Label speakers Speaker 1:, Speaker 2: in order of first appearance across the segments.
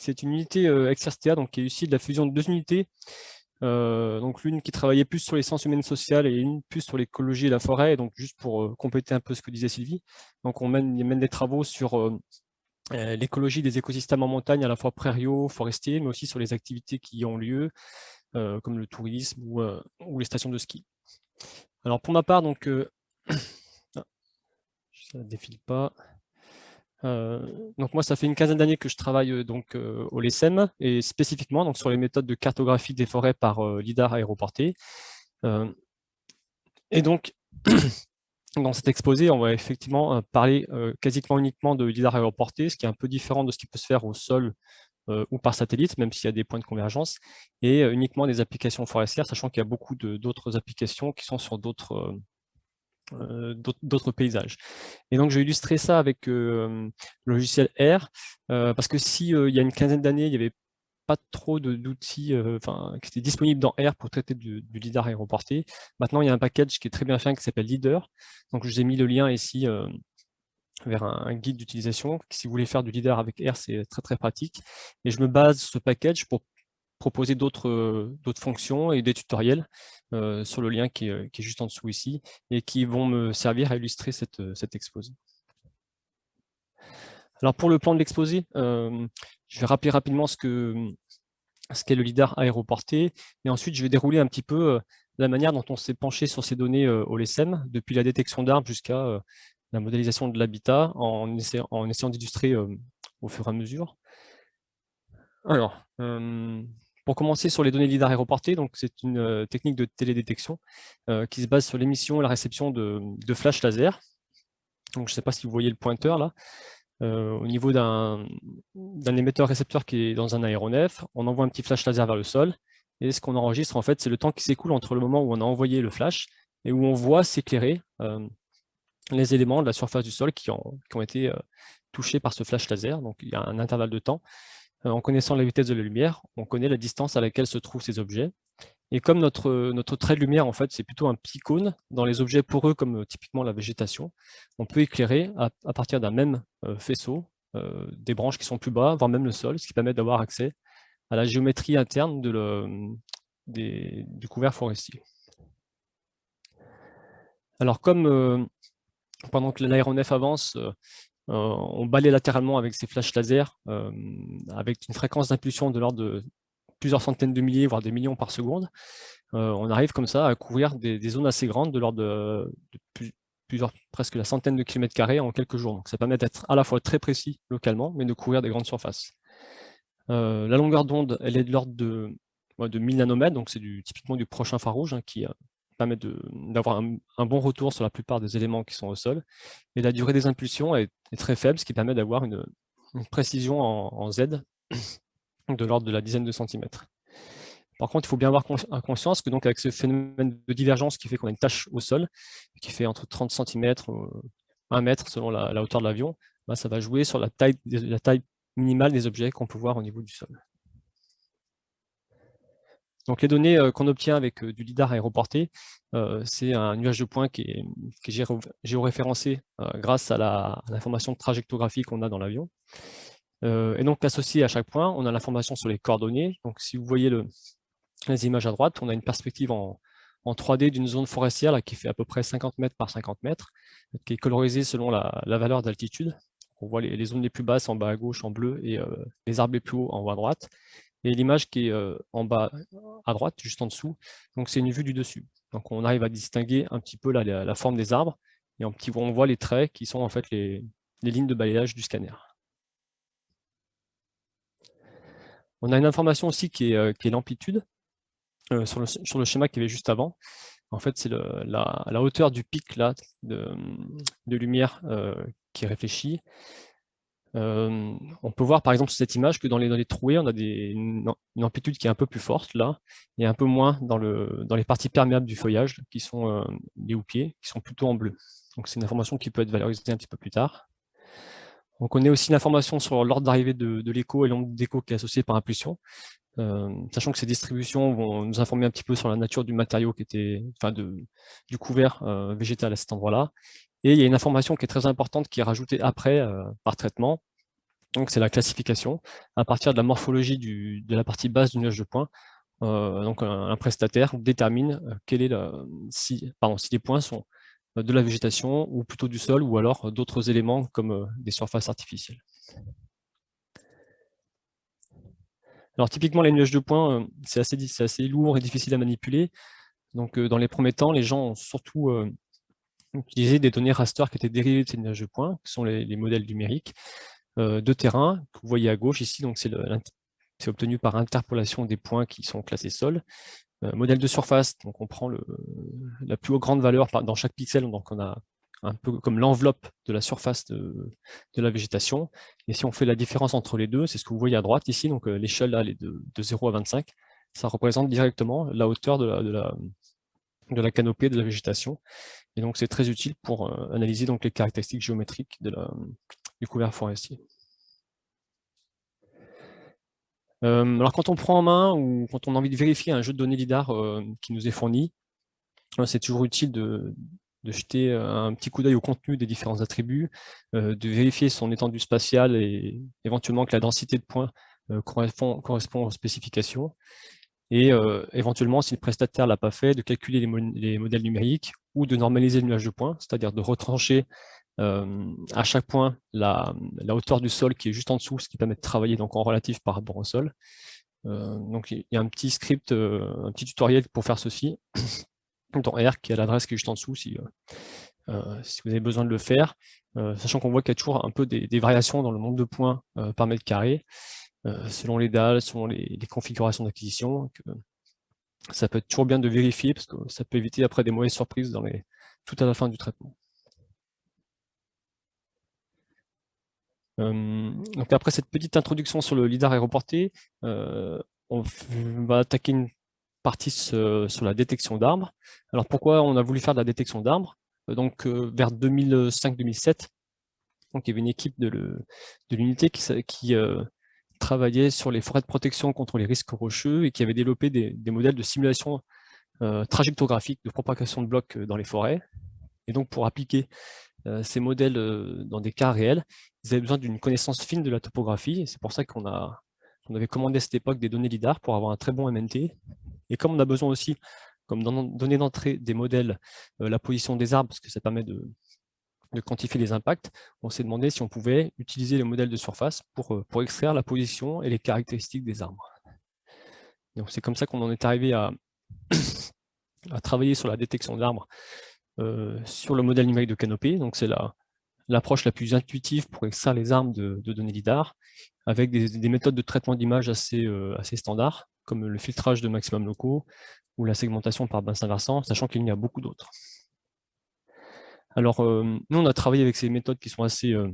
Speaker 1: c'est une unité euh, donc qui est issue de la fusion de deux unités, euh, donc l'une qui travaillait plus sur les sciences humaines sociales et une plus sur l'écologie et la forêt, donc juste pour euh, compléter un peu ce que disait Sylvie. Donc on mène, des travaux sur l'écologie des écosystèmes en montagne, à la fois prairiaux, forestiers, mais aussi sur les activités qui y ont lieu, comme le tourisme ou, ou, les stations de ski. Alors pour ma part, donc, ah, ça ne défile pas. Euh, donc moi, ça fait une quinzaine d'années que je travaille euh, donc euh, au LESM et spécifiquement donc sur les méthodes de cartographie des forêts par lidar aéroporté. et donc dans cet exposé, on va effectivement parler quasiment uniquement de lidar aéroporté, ce qui est un peu différent de ce qui peut se faire au sol ou par satellite, même s'il y a des points de convergence, et uniquement des applications forestières, sachant qu'il y a beaucoup d'autres applications qui sont sur d'autres d'autres paysages. Et donc, je vais illustrer ça avec euh, le logiciel R, euh, parce que si il y a une quinzaine d'années, il n'y avait pas trop d'outils enfin, qui étaient disponibles dans R pour traiter du, LIDAR aéroporté. Maintenant, il y a un package qui est très bien fait, qui s'appelle Leader. Donc, je vous ai mis le lien ici vers un, guide d'utilisation. Si vous voulez faire du LIDAR avec R, c'est très très pratique. Et je me base sur ce package pour proposer d'autres fonctions et des tutoriels euh, sur le lien qui est, juste en dessous ici et qui vont me servir à illustrer cette, cette exposé. Alors pour le plan de l'exposé, euh, je vais rappeler rapidement ce qu'est ce le LIDAR aéroporté et ensuite je vais dérouler un petit peu euh, la manière dont on s'est penché sur ces données au LSM, depuis la détection d'arbres jusqu'à la modélisation de l'habitat en, en essayant d'illustrer au fur et à mesure. Alors, pour commencer sur les données LIDAR aéroportées, c'est une euh, technique de télédétection euh, qui se base sur l'émission et la réception de, flash laser. Donc, je ne sais pas si vous voyez le pointeur là. Euh, au niveau d'un émetteur-récepteur qui est dans un aéronef, on envoie un petit flash laser vers le sol, et ce qu'on enregistre, en fait, c'est le temps qui s'écoule entre le moment où on a envoyé le flash et où on voit s'éclairer les éléments de la surface du sol qui ont, été touchés par ce flash laser. Donc, il y a un intervalle de temps en connaissant la vitesse de la lumière, on connaît la distance à laquelle se trouvent ces objets. Et comme notre, trait de lumière, en fait, c'est plutôt un petit cône, dans les objets poreux comme euh, typiquement la végétation, on peut éclairer à, partir d'un même euh, faisceau des branches qui sont plus bas, voire même le sol, ce qui permet d'avoir accès à la géométrie interne du couvert forestier. Alors comme pendant que l'aéronef avance, euh, on balaye latéralement avec ces flashs laser euh, avec une fréquence d'impulsion de l'ordre de plusieurs centaines de milliers, voire des millions par seconde. Euh, on arrive comme ça à couvrir des, zones assez grandes de l'ordre de, plusieurs, presque la centaine de kilomètres carrés en quelques jours. Donc ça permet d'être à la fois très précis localement, mais de couvrir des grandes surfaces. la longueur d'onde, elle est de l'ordre de, de 1000 nanomètres, donc c'est typiquement du prochain infrarouge hein, qui, permet d'avoir un, bon retour sur la plupart des éléments qui sont au sol. Et la durée des impulsions est, très faible, ce qui permet d'avoir une, précision en, Z de l'ordre de la dizaine de centimètres. Par contre, il faut bien avoir conscience que donc avec ce phénomène de divergence qui fait qu'on a une tâche au sol, qui fait entre 30 cm et 1 mètre selon la, hauteur de l'avion, bah, ça va jouer sur la taille minimale des objets qu'on peut voir au niveau du sol. Donc les données euh, qu'on obtient avec euh, du LIDAR aéroporté, euh, c'est un nuage de points qui est, géoréférencé grâce à l'information trajectographie qu'on a dans l'avion. et donc associé à chaque point, on a l'information sur les coordonnées. Donc si vous voyez les images à droite, on a une perspective en, 3D d'une zone forestière qui fait à peu près 50 mètres par 50 mètres, qui est colorisée selon la, valeur d'altitude. On voit les, zones les plus basses en bas à gauche en bleu et les arbres les plus hauts en haut à droite et l'image qui est euh, en bas à droite, juste en dessous, donc c'est une vue du dessus. Donc on arrive à distinguer un petit peu la, forme des arbres, et petit, on voit les traits qui sont en fait les, lignes de balayage du scanner. On a une information aussi qui est, euh, l'amplitude, euh, sur, le, schéma qui avait juste avant. En fait, c'est la, hauteur du pic là, de, lumière qui est réfléchie, on peut voir par exemple sur cette image que dans les, trouées, on a une, amplitude qui est un peu plus forte là, et un peu moins dans, le, dans les parties perméables du feuillage, qui sont les houppiers, qui sont plutôt en bleu. Donc c'est une information qui peut être valorisée un petit peu plus tard. On connaît aussi l'information sur l'ordre d'arrivée de, l'écho et l'onde d'écho qui est associée par impulsion, sachant que ces distributions vont nous informer un petit peu sur la nature du matériau qui était, enfin du couvert végétal à cet endroit-là, et il y a une information qui est très importante qui est rajoutée après, euh, par traitement, Donc c'est la classification. À partir de la morphologie de la partie basse du nuage de points, donc un, prestataire détermine pardon, si les points sont de la végétation ou plutôt du sol ou alors d'autres éléments comme des surfaces artificielles. Alors typiquement les nuages de points, c'est assez, assez, lourd et difficile à manipuler. Donc dans les premiers temps, les gens ont surtout utilisé des données raster qui étaient dérivées de ces nuages de points, qui sont les, modèles numériques de terrain, que vous voyez à gauche ici, donc c'est obtenu par interpolation des points qui sont classés sol. modèle de surface, donc on prend la plus grande valeur dans chaque pixel, donc on a un peu comme l'enveloppe de la surface de, la végétation. Et si on fait la différence entre les deux, c'est ce que vous voyez à droite ici, donc euh, l'échelle là, est de, 0 à 25, ça représente directement la hauteur de de la, de la canopée de la végétation. Et donc c'est très utile pour euh, analyser donc, les caractéristiques géométriques du couvert forestier. Euh, alors quand on prend en main ou quand on a envie de vérifier un jeu de données LIDAR qui nous est fourni, c'est toujours utile de, jeter un petit coup d'œil au contenu des différents attributs, de vérifier son étendue spatiale et éventuellement que la densité de points correspond, aux spécifications. Et éventuellement, si le prestataire ne l'a pas fait, de calculer les, modèles numériques ou de normaliser le nuage de points, c'est-à-dire de retrancher à chaque point la, hauteur du sol qui est juste en dessous, ce qui permet de travailler donc en relatif par rapport au sol. donc il y a un petit script, un petit tutoriel pour faire ceci dans R, qui est l'adresse qui est juste en dessous, si, euh, euh, vous avez besoin de le faire, euh, sachant qu'on voit qu'il y a toujours un peu des, variations dans le nombre de points par mètre carré, selon les dalles, selon les, configurations d'acquisition. Ça peut être toujours bien de vérifier, parce que ça peut éviter après des mauvaises surprises tout à la fin du traitement. donc après cette petite introduction sur le LIDAR aéroporté, on va attaquer une partie sur la détection d'arbres. Alors pourquoi on a voulu faire de la détection d'arbres? Euh, Donc euh, vers 2005-2007, donc il y avait une équipe de l'unité qui, euh, travaillait sur les forêts de protection contre les risques rocheux et qui avait développé des, modèles de simulation trajectographique de propagation de blocs dans les forêts. Et donc pour appliquer ces modèles dans des cas réels, ils avaient besoin d'une connaissance fine de la topographie. C'est pour ça qu'on a avait commandé à cette époque des données LIDAR pour avoir un très bon MNT et comme on a besoin aussi, comme données d'entrée des modèles, euh, la position des arbres, parce que ça permet de, quantifier les impacts, on s'est demandé si on pouvait utiliser les modèles de surface pour, euh, extraire la position et les caractéristiques des arbres. C'est comme ça qu'on en est arrivé à, travailler sur la détection d'arbres euh, sur le modèle numérique de canopée. C'est l'approche la, plus intuitive pour extraire les arbres de, données LIDAR, avec des, méthodes de traitement d'image assez, assez standards comme le filtrage de maximum locaux ou la segmentation par bassin versant, sachant qu'il y a beaucoup d'autres. Alors, euh, nous, on a travaillé avec ces méthodes qui sont assez, euh,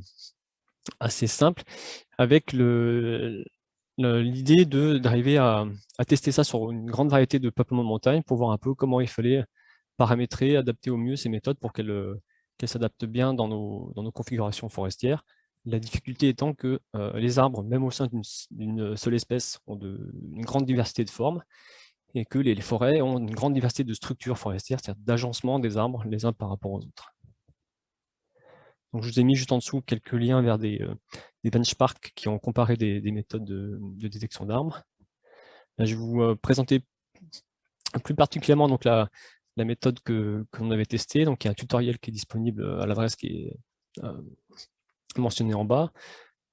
Speaker 1: assez simples, avec l'idée d'arriver à, tester ça sur une grande variété de peuplements de montagne pour voir un peu comment il fallait paramétrer, adapter au mieux ces méthodes pour qu'elles s'adaptent bien dans nos, dans nos configurations forestières la difficulté étant que euh, les arbres, même au sein d'une seule espèce, ont une grande diversité de formes et que les, forêts ont une grande diversité de structures forestières, c'est-à-dire d'agencement des arbres les uns par rapport aux autres. Donc, je vous ai mis juste en dessous quelques liens vers des, euh, benchmarks qui ont comparé des, méthodes de, détection d'arbres. je vais vous euh, présenter plus particulièrement donc, la, méthode que qu'on avait testée. Donc, il y a un tutoriel qui est disponible à l'adresse qui est mentionné en bas.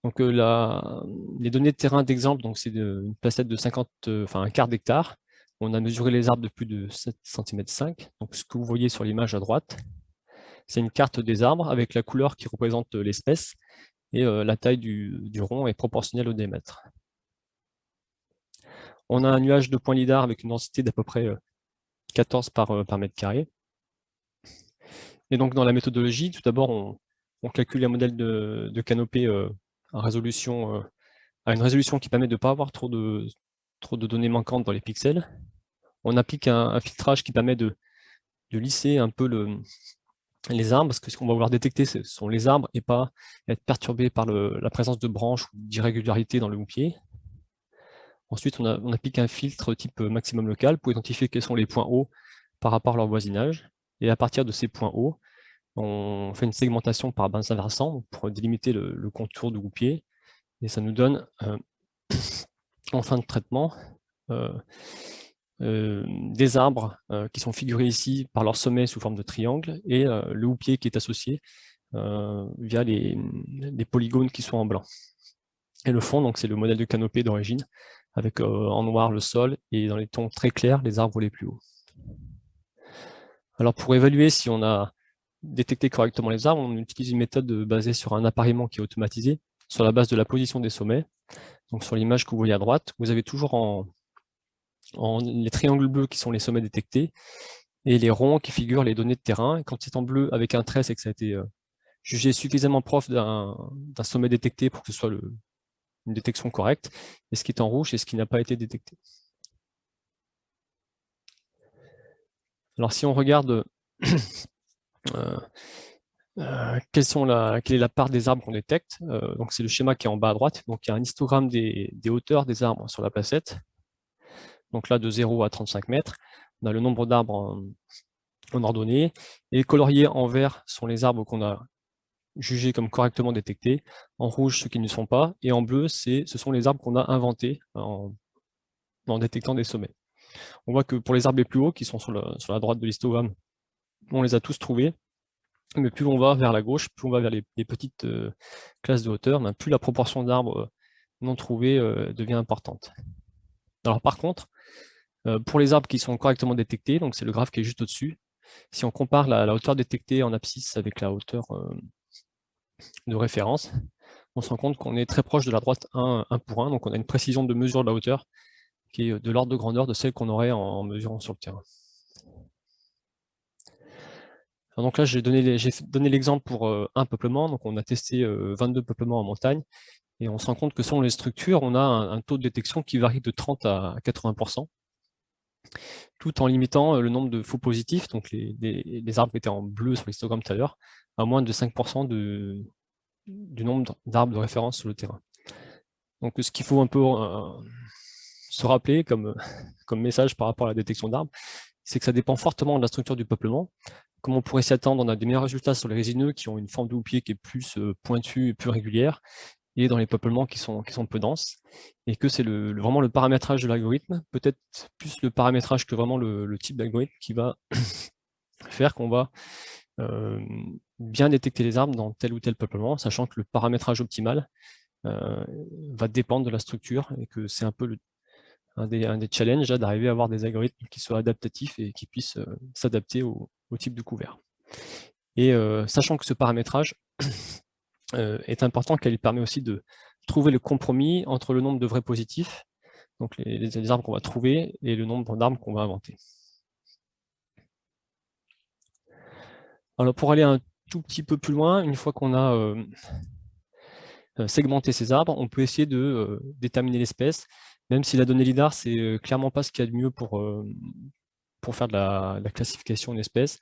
Speaker 1: Donc euh, la, les données de terrain d'exemple, c'est une placette de 50, euh, enfin un quart d'hectare. On a mesuré les arbres de plus de 7 cm 5. Donc ce que vous voyez sur l'image à droite, c'est une carte des arbres avec la couleur qui représente euh, l'espèce et la taille du, rond est proportionnelle au diamètre. On a un nuage de points lidar avec une densité d'à peu près 14 par, par mètre carré. Et donc dans la méthodologie, tout d'abord on, calcule un modèle de, canopée euh, à, euh, une résolution qui permet de ne pas avoir trop de données manquantes dans les pixels. On applique un, filtrage qui permet de, lisser un peu le, les arbres, parce que ce qu'on va vouloir détecter, ce sont les arbres et pas être perturbé par la présence de branches ou d'irrégularités dans le houppier. Ensuite, on, applique un filtre type maximum local pour identifier quels sont les points hauts par rapport à leur voisinage. Et à partir de ces points hauts, on fait une segmentation par bassin versant pour délimiter le, contour du groupier Et ça nous donne, en fin de traitement, des arbres qui sont figurés ici par leur sommet sous forme de triangle et le houppier qui est associé via les, les, polygones qui sont en blanc. Et le fond, c'est le modèle de canopée d'origine, avec en noir le sol et dans les tons très clairs les arbres les plus hauts. Alors pour évaluer si on a détecté correctement les arbres, on utilise une méthode basée sur un appareillement qui est automatisé, sur la base de la position des sommets. Donc sur l'image que vous voyez à droite, vous avez toujours en, les triangles bleus qui sont les sommets détectés, et les ronds qui figurent les données de terrain. quand c'est en bleu avec un trait, c'est que ça a été euh, jugé suffisamment proche d'un sommet détecté pour que ce soit une détection correcte, et ce qui est en rouge, c'est ce qui n'a pas été détecté. Alors si on regarde euh, euh, quelle est la part des arbres qu'on détecte, donc c'est le schéma qui est en bas à droite, donc il y a un histogramme des, hauteurs des arbres sur la placette, donc là de 0 à 35 mètres, on a le nombre d'arbres en, ordonnée, et coloriés en vert sont les arbres qu'on a jugés comme correctement détectés, en rouge ceux qui ne sont pas, et en bleu ce sont les arbres qu'on a inventés en détectant des sommets. On voit que pour les arbres les plus hauts, qui sont sur, la droite de l'histogramme, on les a tous trouvés, mais plus on va vers la gauche, plus on va vers les, petites euh, classes de hauteur, ben, plus la proportion d'arbres euh, non trouvés euh, devient importante. Alors par contre, pour les arbres qui sont correctement détectés, c'est le graphe qui est juste au-dessus, si on compare la, hauteur détectée en abscisse avec la hauteur de référence, on se rend compte qu'on est très proche de la droite 1, 1 pour 1, donc on a une précision de mesure de la hauteur qui est de l'ordre de grandeur de celle qu'on aurait en, mesurant sur le terrain. donc là, j'ai donné l'exemple pour euh, un peuplement, donc on a testé 22 euh, peuplements en montagne, et on se rend compte que selon les structures, on a un, taux de détection qui varie de 30 à 80%, tout en limitant euh, le nombre de faux positifs, donc les, arbres qui étaient en bleu sur l'histogramme tout à l'heure, à moins de 5% du nombre d'arbres de référence sur le terrain. Donc ce qu'il faut un peu se rappeler comme, comme message par rapport à la détection d'arbres, c'est que ça dépend fortement de la structure du peuplement. Comme on pourrait s'y attendre, on a des meilleurs résultats sur les résineux qui ont une forme de houppier qui est plus euh, pointue et plus régulière, et dans les peuplements qui sont, qui sont peu denses, et que c'est le, vraiment le paramétrage de l'algorithme, peut-être plus le paramétrage que vraiment le, type d'algorithme qui va faire qu'on va euh, bien détecter les arbres dans tel ou tel peuplement, sachant que le paramétrage optimal euh, va dépendre de la structure, et que c'est un peu le un des, challenges d'arriver à avoir des algorithmes qui soient adaptatifs et qui puissent euh, s'adapter au, type de couvert. Et sachant que ce paramétrage est important, qu'il permet aussi de trouver le compromis entre le nombre de vrais positifs, donc les, les arbres qu'on va trouver, et le nombre d'arbres qu'on va inventer. Alors pour aller un tout petit peu plus loin, une fois qu'on a segmenté ces arbres, on peut essayer de déterminer l'espèce même si la donnée LIDAR, c'est euh, clairement pas ce qu'il y a de mieux pour, euh, pour faire de la, classification d'espèces.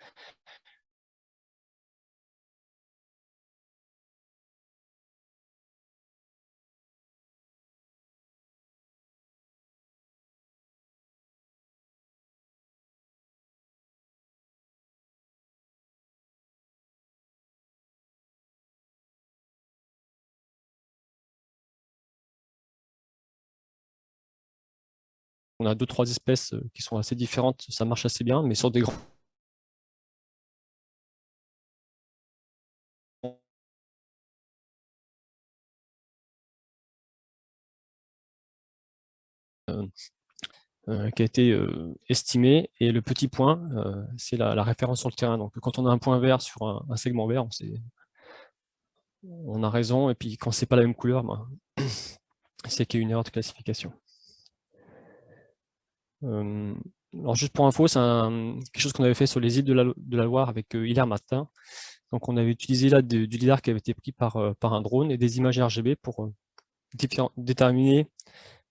Speaker 1: On a deux, trois espèces euh, qui sont assez différentes, ça marche assez bien, mais sur des grands euh, euh, qui a été estimé, et le petit point, c'est la, référence sur le terrain. Donc quand on a un point vert sur un, segment vert, on, a raison, et puis quand c'est pas la même couleur, ben, c'est qu'il y a une erreur de classification alors juste pour info, c'est quelque chose qu'on avait fait sur les îles de la, Loire avec Hilaire Martin. Donc on avait utilisé là du lidar qui avait été pris par, par un drone et des images RGB pour déterminer,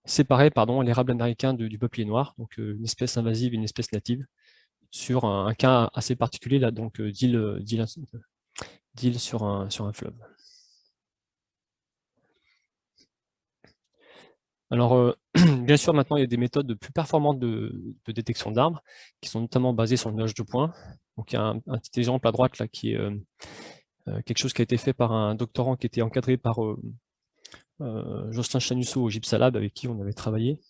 Speaker 1: séparer pardon, l'érable américain du peuplier noir, donc une espèce invasive et une espèce native, sur un, cas assez particulier là, donc d'île sur un, sur un fleuve. Alors, euh, bien sûr, maintenant, il y a des méthodes plus performantes de, détection d'arbres, qui sont notamment basées sur le nuage de points. Donc, il y a un, petit exemple à droite, là, qui est euh, euh, quelque chose qui a été fait par un doctorant qui était encadré par Jocelyn Chanusso au Gypsalab, avec qui on avait travaillé,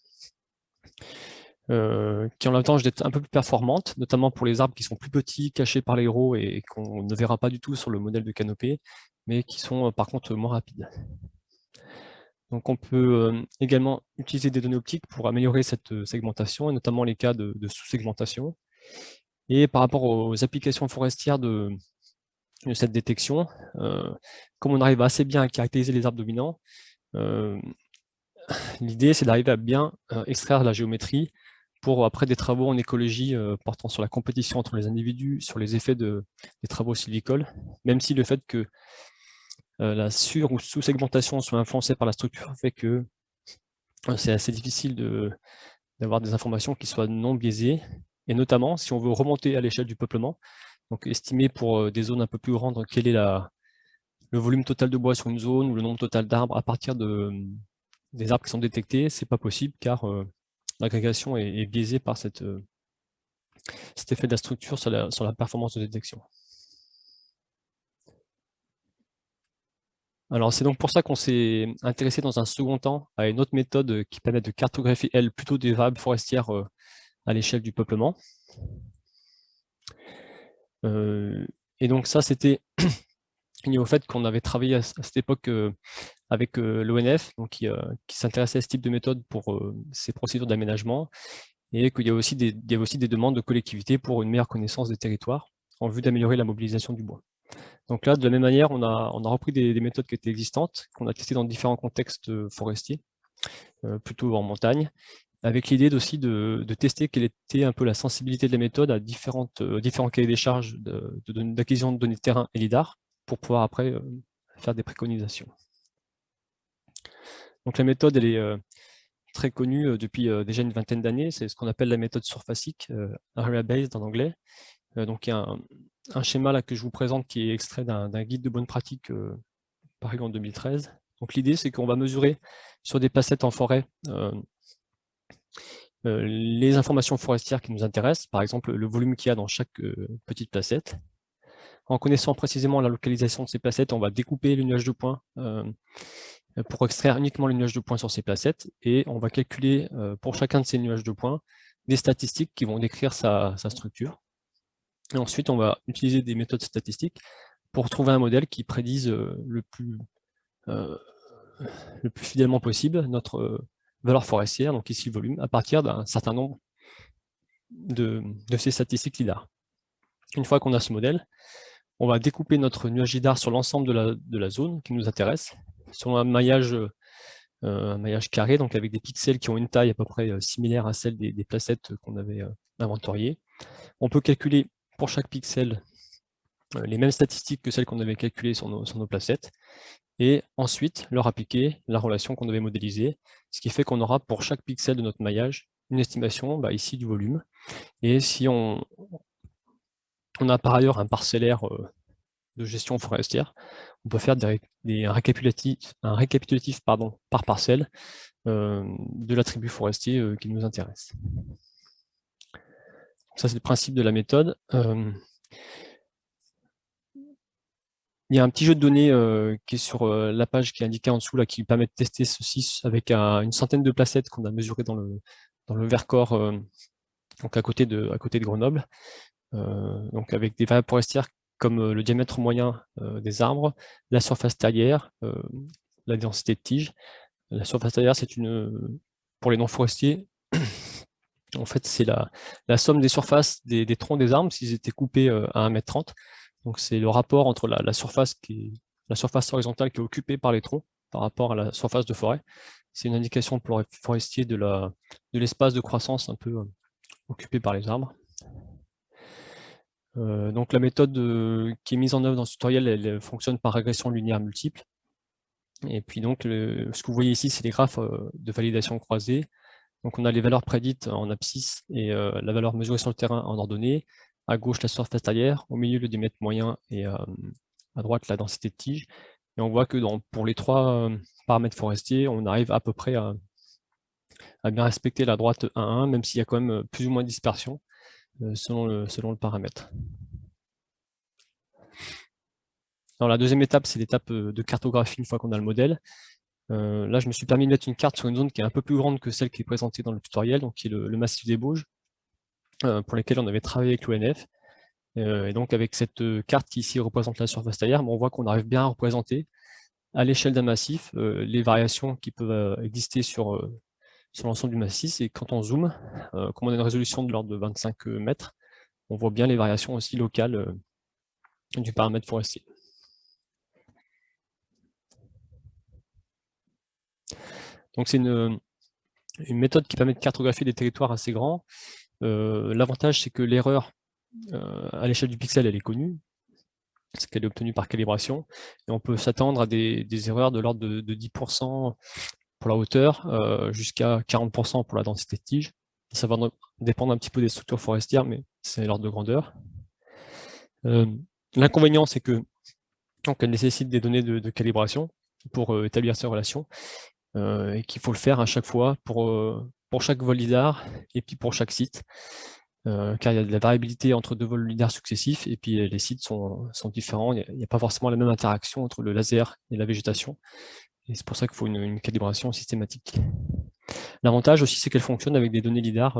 Speaker 1: qui ont l'avantage d'être un peu plus performantes, notamment pour les arbres qui sont plus petits, cachés par les roues et qu'on ne verra pas du tout sur le modèle de canopée, mais qui sont par contre moins rapides. Donc on peut également utiliser des données optiques pour améliorer cette segmentation, et notamment les cas de, sous-segmentation. Et par rapport aux applications forestières de, cette détection, comme on arrive assez bien à caractériser les arbres dominants, l'idée c'est d'arriver à bien extraire la géométrie pour après des travaux en écologie portant sur la compétition entre les individus, sur les effets de, des travaux sylvicoles, même si le fait que euh, la sur- ou sous-segmentation soit influencée par la structure fait que euh, c'est assez difficile d'avoir des informations qui soient non biaisées, et notamment si on veut remonter à l'échelle du peuplement, donc estimer pour euh, des zones un peu plus grandes quel est le volume total de bois sur une zone ou le nombre total d'arbres à partir de, des arbres qui sont détectés, c'est pas possible car l'agrégation est, biaisée par cet effet de la structure sur la performance de détection. Alors c'est donc pour ça qu'on s'est intéressé dans un second temps à une autre méthode qui permet de cartographier, elle, plutôt des variables forestières euh, à l'échelle du peuplement. Euh, et donc ça, c'était lié au fait qu'on avait travaillé à, cette époque euh, avec l'ONF, qui, s'intéressait à ce type de méthode pour ces procédures d'aménagement, et qu'il y, aussi y avait aussi des demandes de collectivités pour une meilleure connaissance des territoires, en vue d'améliorer la mobilisation du bois. Donc là, de la même manière, on a, on a repris des, méthodes qui étaient existantes, qu'on a testées dans différents contextes euh, forestiers, euh, plutôt en montagne, avec l'idée aussi de, tester quelle était un peu la sensibilité de la méthode à différentes, euh, différents cahiers des charges d'acquisition de, données de terrain et LIDAR, pour pouvoir après faire des préconisations. Donc la méthode, elle est très connue depuis déjà une vingtaine d'années, c'est ce qu'on appelle la méthode surfacique, Area Based en anglais. Donc il y a un, schéma que je vous présente qui est extrait d'un guide de bonne pratique euh, paru en 2013. Donc l'idée c'est qu'on va mesurer sur des placettes en forêt euh, euh, les informations forestières qui nous intéressent, par exemple le volume qu'il y a dans chaque petite placette. En connaissant précisément la localisation de ces placettes, on va découper le nuage de points pour extraire uniquement le nuage de points sur ces placettes et on va calculer pour chacun de ces nuages de points des statistiques qui vont décrire sa structure. Ensuite, on va utiliser des méthodes statistiques pour trouver un modèle qui prédise euh, le plus, euh, le plus fidèlement possible notre euh, valeur forestière, donc ici le volume, à partir d'un certain nombre de, ces statistiques LIDAR. Une fois qu'on a ce modèle, on va découper notre nuage LIDAR sur l'ensemble de la, zone qui nous intéresse, sur un maillage, carré, donc avec des pixels qui ont une taille à peu près similaire à celle des placettes qu'on avait inventoriées. On peut calculer pour chaque pixel euh, les mêmes statistiques que celles qu'on avait calculées sur nos, sur nos placettes, et ensuite leur appliquer la relation qu'on devait modéliser, ce qui fait qu'on aura pour chaque pixel de notre maillage une estimation bah, ici du volume. Et si on, on a par ailleurs un parcellaire euh, de gestion forestière, on peut faire des, un récapitulatif, un récapitulatif pardon, par parcelle euh, de l'attribut forestier qui nous intéresse. Ça, c'est le principe de la méthode. Euh, il y a un petit jeu de données euh, qui est sur euh, la page qui est indiquée en dessous, là, qui permet de tester ceci avec une centaine de placettes qu'on a mesurées dans le, dans le Vercors, donc à côté de, à côté de Grenoble, donc avec des variables forestières comme le diamètre moyen des arbres, la surface taillère, la densité de tige. La surface taillère, c'est une, pour les non-forestiers, en fait, c'est la, somme des surfaces des, troncs des arbres s'ils étaient coupés euh, à 1m30. Donc c'est le rapport entre la, surface horizontale qui est occupée par les troncs par rapport à la surface de forêt. C'est une indication pour les forestiers de l'espace de, croissance un peu euh, occupé par les arbres. Euh, donc la méthode qui est mise en œuvre dans ce tutoriel, elle, fonctionne par régression linéaire multiple. Et puis donc, ce que vous voyez ici, c'est les graphes de validation croisée. Donc on a les valeurs prédites en abscisse et euh, la valeur mesurée sur le terrain en ordonnée. À gauche, la surface taillère, au milieu, le diamètre moyen et euh, à droite, la densité de tige. Et on voit que pour les trois euh, paramètres forestiers, on arrive à peu près à, bien respecter la droite 1-1, même s'il y a quand même plus ou moins de dispersion selon, le, selon le paramètre. Alors, la deuxième étape, c'est l'étape de cartographie une fois qu'on a le modèle. Là, je me suis permis de mettre une carte sur une zone qui est un peu plus grande que celle qui est présentée dans le tutoriel, donc qui est le, massif des Bauges, pour lesquels on avait travaillé avec l'ONF. et donc, avec cette carte qui ici représente la surface taillère, on voit qu'on arrive bien à représenter à l'échelle d'un massif les variations qui peuvent exister sur, sur l'ensemble du massif. Et quand on zoome, comme on a une résolution de l'ordre de 25 mètres, on voit bien les variations aussi locales du paramètre forestier. Donc c'est une, méthode qui permet de cartographier des territoires assez grands. Euh, l'avantage, c'est que l'erreur euh, à l'échelle du pixel, elle est connue, parce qu'elle est obtenue par calibration, on peut s'attendre à des, erreurs de l'ordre de, 10% pour la hauteur, euh, jusqu'à 40% pour la densité de tige. Ça va dépendre un petit peu des structures forestières, mais c'est l'ordre de grandeur. L'inconvénient, c'est que donc, elle nécessite des données de, calibration pour établir ces relations, et qu'il faut le faire à chaque fois pour, euh, pour chaque vol LIDAR et puis pour chaque site. Euh, car il y a de la variabilité entre deux vols LIDAR successifs et puis les sites sont, sont différents. Il n'y a, pas forcément la même interaction entre le laser et la végétation. Et c'est pour ça qu'il faut une, calibration systématique. L'avantage aussi, c'est qu'elle fonctionne avec des données LIDAR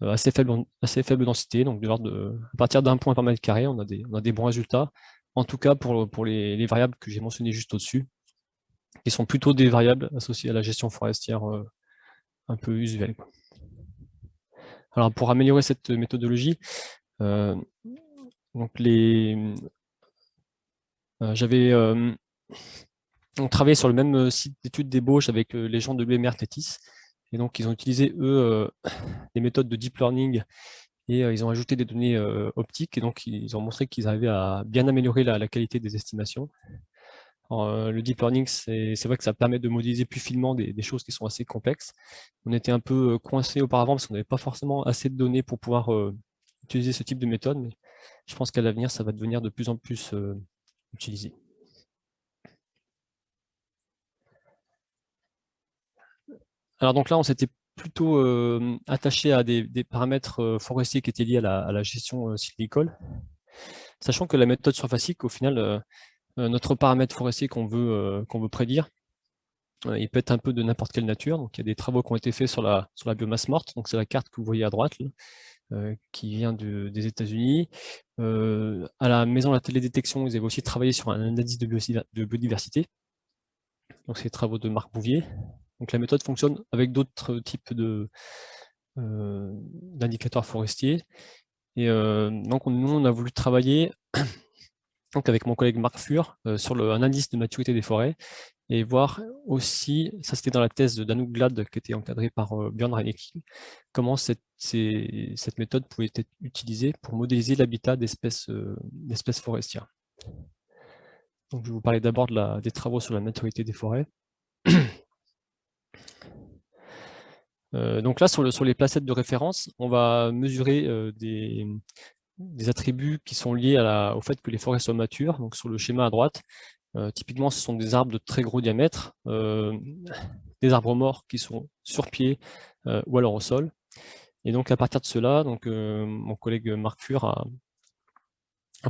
Speaker 1: assez, faible, assez faible densité. Donc, à partir d'un point par mètre carré, on a des, on a des bons résultats. En tout cas, pour, pour les variables que j'ai mentionnées juste au-dessus, qui sont plutôt des variables associées à la gestion forestière euh, un peu usuelle. Alors pour améliorer cette méthodologie, euh, donc les, euh, j'avais on travaillait sur le même site d'études d'ébauche avec les gens de l'UMR Tétis, et donc ils ont utilisé eux des méthodes de deep learning et ils ont ajouté des données optiques, et donc ils ont montré qu'ils arrivaient à bien améliorer la qualité des estimations. Euh, le deep learning, c'est vrai que ça permet de modéliser plus finement des, choses qui sont assez complexes. On était un peu euh, coincé auparavant parce qu'on n'avait pas forcément assez de données pour pouvoir euh, utiliser ce type de méthode, mais je pense qu'à l'avenir, ça va devenir de plus en plus utilisé. Alors donc là, on s'était plutôt attaché à des, paramètres forestiers qui étaient liés à la, gestion sylvicole, sachant que la méthode surfacique, au final, euh, notre paramètre forestier qu'on veut, euh, veut prédire. Euh, il peut être un peu de n'importe quelle nature. Donc, il y a des travaux qui ont été faits sur la, sur la biomasse morte. C'est la carte que vous voyez à droite, qui vient des États-Unis. à la maison de la télédétection, ils avaient aussi travaillé sur un indice de, biodiversité. Donc, c'est les travaux de Marc Bouvier. Donc, la méthode fonctionne avec d'autres types d'indicateurs forestiers. Et donc, nous, on a voulu travailler donc avec mon collègue Marc Fur, euh, sur un indice de maturité des forêts, et voir aussi, ça c'était dans la thèse de Danouk Glad, qui était encadrée par euh, Björn Reinecke, comment cette, méthode pouvait être utilisée pour modéliser l'habitat d'espèces euh, forestières. Donc, je vais vous parler d'abord de des travaux sur la maturité des forêts. donc là, sur, les placettes de référence, on va mesurer des, des attributs qui sont liés au fait que les forêts soient matures. Donc sur le schéma à droite, euh, typiquement ce sont des arbres de très gros diamètre, euh, des arbres morts qui sont sur pied euh, ou alors au sol. Et donc à partir de cela, mon collègue Marc Fur a,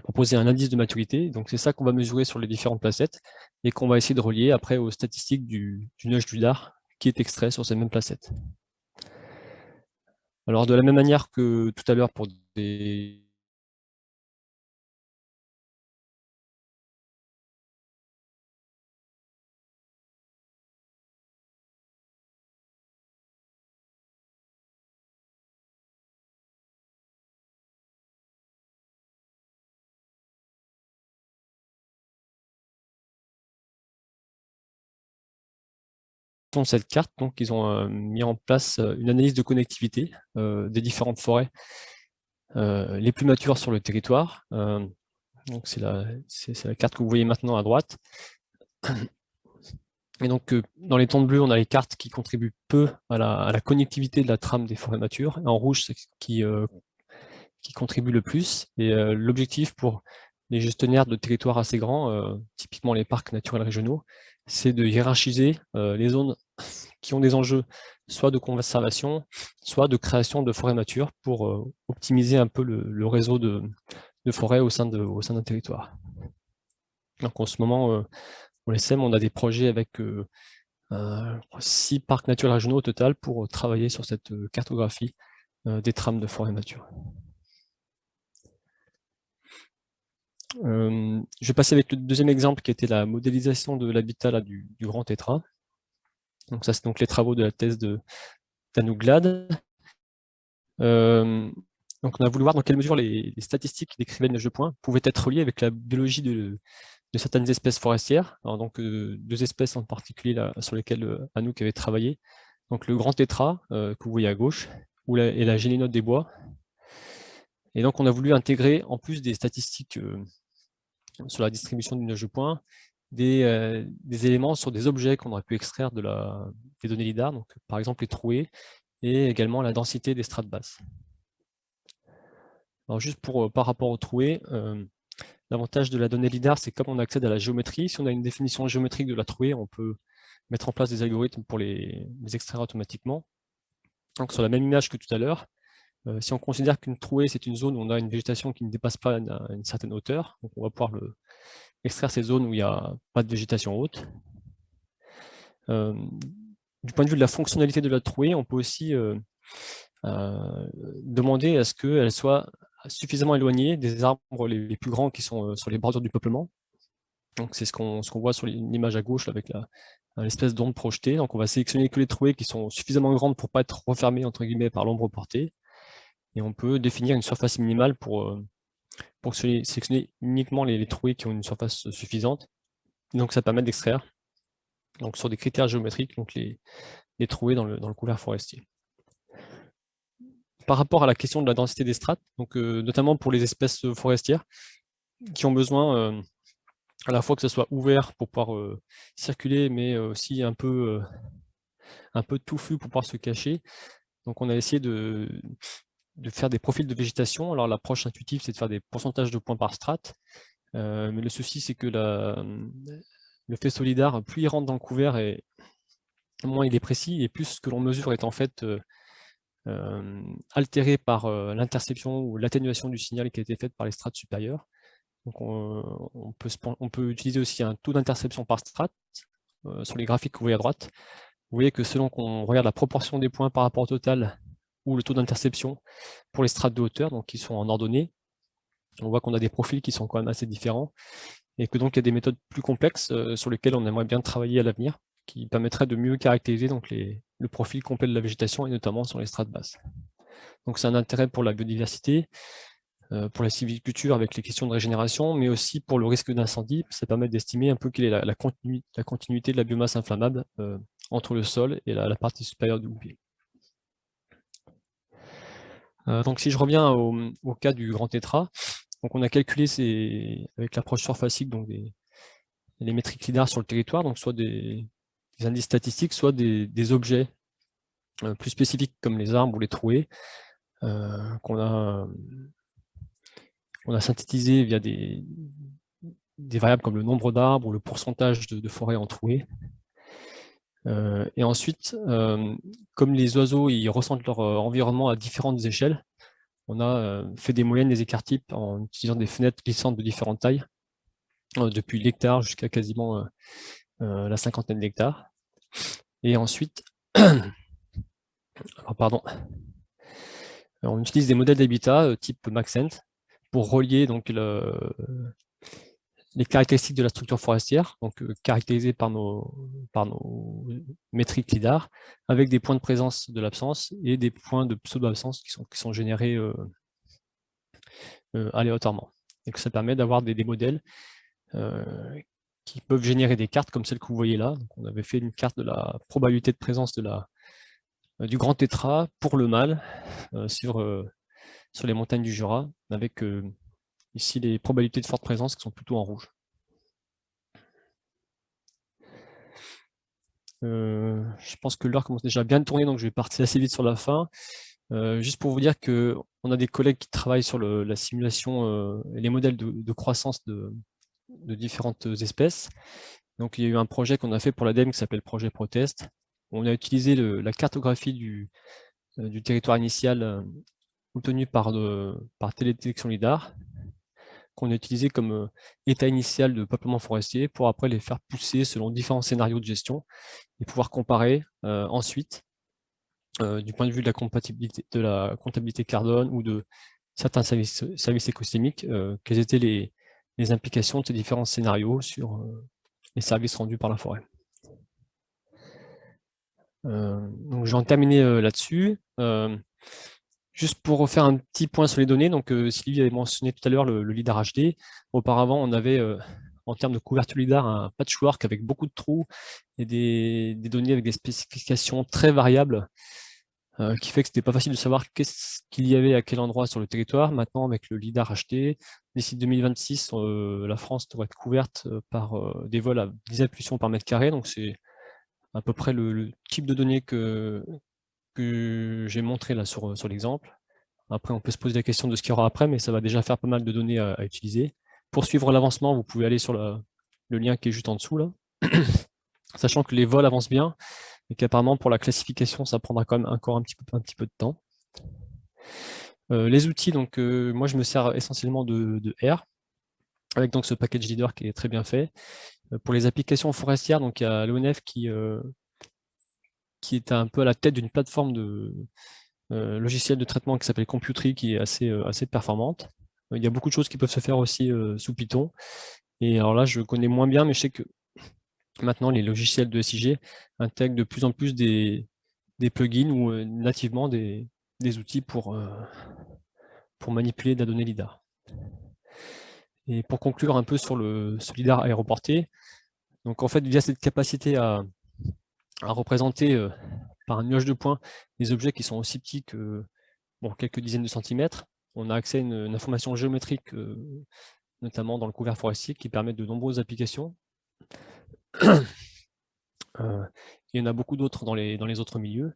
Speaker 1: proposé un indice de maturité. Donc c'est ça qu'on va mesurer sur les différentes placettes et qu'on va essayer de relier après aux statistiques du, du nuage du dard qui est extrait sur ces mêmes placettes. Alors de la même manière que tout à l'heure pour des cette carte, donc ils ont euh, mis en place euh, une analyse de connectivité euh, des différentes forêts les plus matures sur le territoire. donc c'est la, carte que vous voyez maintenant à droite. Et donc dans les tons bleus, on a les cartes qui contribuent peu à la, connectivité de la trame des forêts matures. Et en rouge, c'est qui, qui contribue le plus. Et l'objectif pour les gestionnaires de territoires assez grands, typiquement les parcs naturels régionaux, c'est de hiérarchiser les zones qui ont des enjeux soit de conservation, soit de création de forêts matures pour euh, optimiser un peu le, réseau de, forêts au sein d'un territoire. En ce moment, euh, au LSM, on a des projets avec euh, six parcs naturels régionaux au total pour travailler sur cette cartographie des trames de forêt nature. Je vais passer avec le deuxième exemple qui était la modélisation de l'habitat du, grand tétra. Donc ça, c'est donc les travaux de la thèse de Danouglad. donc on a voulu voir dans quelle mesure les, statistiques décrivaient le de points pouvaient être reliées avec la biologie de, certaines espèces forestières. donc deux espèces en particulier sur lesquelles Anouk avait travaillé. Donc le grand tétra que vous voyez à gauche, et la gélénote des bois. Et donc on a voulu intégrer, en plus des statistiques sur la distribution du nuage de points, des, éléments sur des objets qu'on aurait pu extraire de la, des données LIDAR, par exemple les trouées, et également la densité des strates basses. Alors juste pour, par rapport aux trouées, l'avantage de la donnée LIDAR, c'est comme on accède à la géométrie, si on a une définition géométrique de la trouée, on peut mettre en place des algorithmes pour les, les extraire automatiquement. Donc sur la même image que tout à l'heure, euh, si on considère qu'une trouée, c'est une zone où on a une végétation qui ne dépasse pas une, certaine hauteur, donc on va pouvoir extraire ces zones où il n'y a pas de végétation haute. Euh, du point de vue de la fonctionnalité de la trouée, on peut aussi euh, demander à ce qu'elle soit suffisamment éloignée des arbres les, plus grands qui sont sur les bordures du peuplement. Donc c'est ce qu'on voit sur l'image à gauche avec l'espèce d'onde projetée. Donc on va sélectionner que les trouées qui sont suffisamment grandes pour ne pas être refermées entre guillemets par l'ombre portée et on peut définir une surface minimale pour, euh, pour sélectionner uniquement les, trouées qui ont une surface suffisante. Donc ça permet d'extraire sur des critères géométriques donc les, les trouées dans le, dans couvert forestier. Par rapport à la question de la densité des strates, donc, euh, notamment pour les espèces forestières, qui ont besoin euh, à la fois que ce soit ouvert pour pouvoir circuler, mais aussi un peu, un peu touffu pour pouvoir se cacher. Donc on a essayé de, de faire des profils de végétation. Alors l'approche intuitive, c'est de faire des pourcentages de points par strate. Euh, mais le souci, c'est que le fait solidar, plus il rentre dans le couvert, et moins il est précis, et plus ce que l'on mesure est en fait euh, euh, altéré par l'interception ou l'atténuation du signal qui a été faite par les strates supérieures. Donc on, peut, on peut utiliser aussi un taux d'interception par strate sur les graphiques que vous voyez à droite. Vous voyez que selon qu'on regarde la proportion des points par rapport au total ou le taux d'interception pour les strates de hauteur, donc qui sont en ordonnée. On voit qu'on a des profils qui sont quand même assez différents et que donc il y a des méthodes plus complexes euh, sur lesquelles on aimerait bien travailler à l'avenir, qui permettraient de mieux caractériser donc le profil complet de la végétation et notamment sur les strates basses. Donc c'est un intérêt pour la biodiversité, euh, pour la civiculture avec les questions de régénération, mais aussi pour le risque d'incendie. Ça permet d'estimer un peu quelle est la, continuité de la biomasse inflammable euh, entre le sol et la, partie supérieure du bouclier. Euh, donc si je reviens au, cas du grand tétra, donc on a calculé avec l'approche surfacique donc les métriques LIDAR sur le territoire, donc soit des, indices statistiques, soit des, objets euh, plus spécifiques comme les arbres ou les trouées, euh, qu'on a, on a synthétisé via des, des variables comme le nombre d'arbres ou le pourcentage de, de forêts en trouées. Euh, et ensuite, euh, comme les oiseaux ressentent leur euh, environnement à différentes échelles, on a fait des moyennes des écarts types en utilisant des fenêtres glissantes de différentes tailles, depuis l'hectare jusqu'à quasiment la cinquantaine d'hectares. Et ensuite, pardon, on utilise des modèles d'habitat type Maxent pour relier donc le, les caractéristiques de la structure forestière, donc euh, caractérisées par nos, par nos métriques LIDAR, avec des points de présence de l'absence et des points de pseudo-absence qui sont, qui sont générés euh, euh, aléatoirement. Ça permet d'avoir des, des, modèles qui peuvent générer des cartes comme celle que vous voyez là. Donc, on avait fait une carte de la probabilité de présence de la, du grand tétra pour le mâle sur, sur les montagnes du Jura, avec Ici, les probabilités de forte présence qui sont plutôt en rouge. Euh, je pense que l'heure commence déjà à bien tourner, donc je vais partir assez vite sur la fin. Euh, juste pour vous dire qu'on a des collègues qui travaillent sur la simulation euh, et les modèles de, croissance de, différentes espèces. Donc il y a eu un projet qu'on a fait pour l'ADEME qui s'appelle Projet Protest. On a utilisé la cartographie du, territoire initial obtenue par, par télédétection LIDAR qu'on a utilisés comme état initial de peuplement forestier pour après les faire pousser selon différents scénarios de gestion et pouvoir comparer ensuite du point de vue de la compatibilité de la comptabilité carbone ou de certains services, écosystémiques, quelles étaient les, implications de ces différents scénarios sur les services rendus par la forêt. donc j'en terminé là-dessus. Juste pour refaire un petit point sur les données, donc Sylvie avait mentionné tout à l'heure le, LIDAR HD. Auparavant, on avait en termes de couverture LIDAR un patchwork avec beaucoup de trous et des, données avec des spécifications très variables qui fait que c'était pas facile de savoir qu'est-ce qu'il y avait à quel endroit sur le territoire. Maintenant, avec le LIDAR HD, d'ici 2026, la France devrait être couverte par des vols à 10 impulsions par mètre carré, donc c'est à peu près le, type de données que, que j'ai montré là sur, sur l'exemple. Après, on peut se poser la question de ce qu'il y aura après, mais ça va déjà faire pas mal de données à, utiliser. Pour suivre l'avancement, vous pouvez aller sur le lien qui est juste en dessous, là. sachant que les vols avancent bien, et qu'apparemment pour la classification, ça prendra quand même encore un petit peu, un petit peu de temps. Euh, les outils, donc euh, moi je me sers essentiellement de, de, R, avec donc ce package leader qui est très bien fait. Euh, pour les applications forestières, donc il y a l'ONF qui, qui est un peu à la tête d'une plateforme de euh, logiciel de traitement qui s'appelle Computry, qui est assez, euh, assez performante. Euh, il y a beaucoup de choses qui peuvent se faire aussi sous Python. Et alors là, je connais moins bien, mais je sais que maintenant, les logiciels de SIG intègrent de plus en plus des, des plugins ou nativement des, des outils pour, pour manipuler de la donnée LIDAR. Et pour conclure un peu sur le ce LIDAR aéroporté, donc en fait, via cette capacité à, à représenter euh, par un nuage de points des objets qui sont aussi petits que bon, quelques dizaines de centimètres. On a accès à une, information géométrique, euh, notamment dans le couvert forestier, qui permet de nombreuses applications. Euh, il y en a beaucoup d'autres dans les, dans les autres milieux,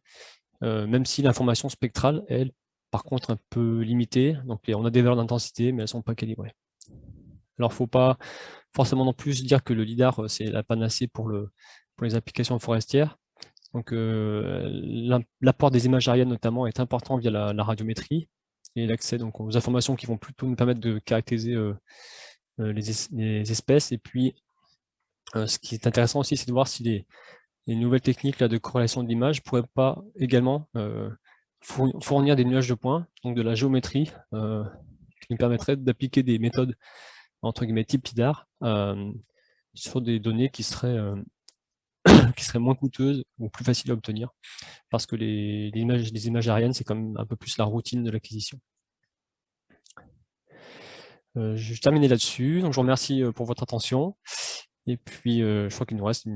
Speaker 1: même si l'information spectrale, elle, par contre, un peu limitée. Donc on a des valeurs d'intensité, mais elles ne sont pas calibrées. Alors, il ne faut pas forcément non plus dire que le LIDAR, c'est la panacée pour le, pour les applications forestières. Donc euh, l'apport des images aériennes notamment est important via la, radiométrie et l'accès aux informations qui vont plutôt nous permettre de caractériser euh, euh, les, espèces. Et puis ce qui est intéressant aussi, c'est de voir si les, nouvelles techniques là, de corrélation de l'image pourraient pas également fournir des nuages de points, donc de la géométrie, qui nous permettrait d'appliquer des méthodes entre guillemets type LIDAR sur des données qui seraient qui serait moins coûteuse ou plus facile à obtenir, parce que les, images, aériennes, c'est quand même un peu plus la routine de l'acquisition. Euh, je vais terminer là-dessus, donc je vous remercie euh, pour votre attention, et puis euh, je crois qu'il nous reste une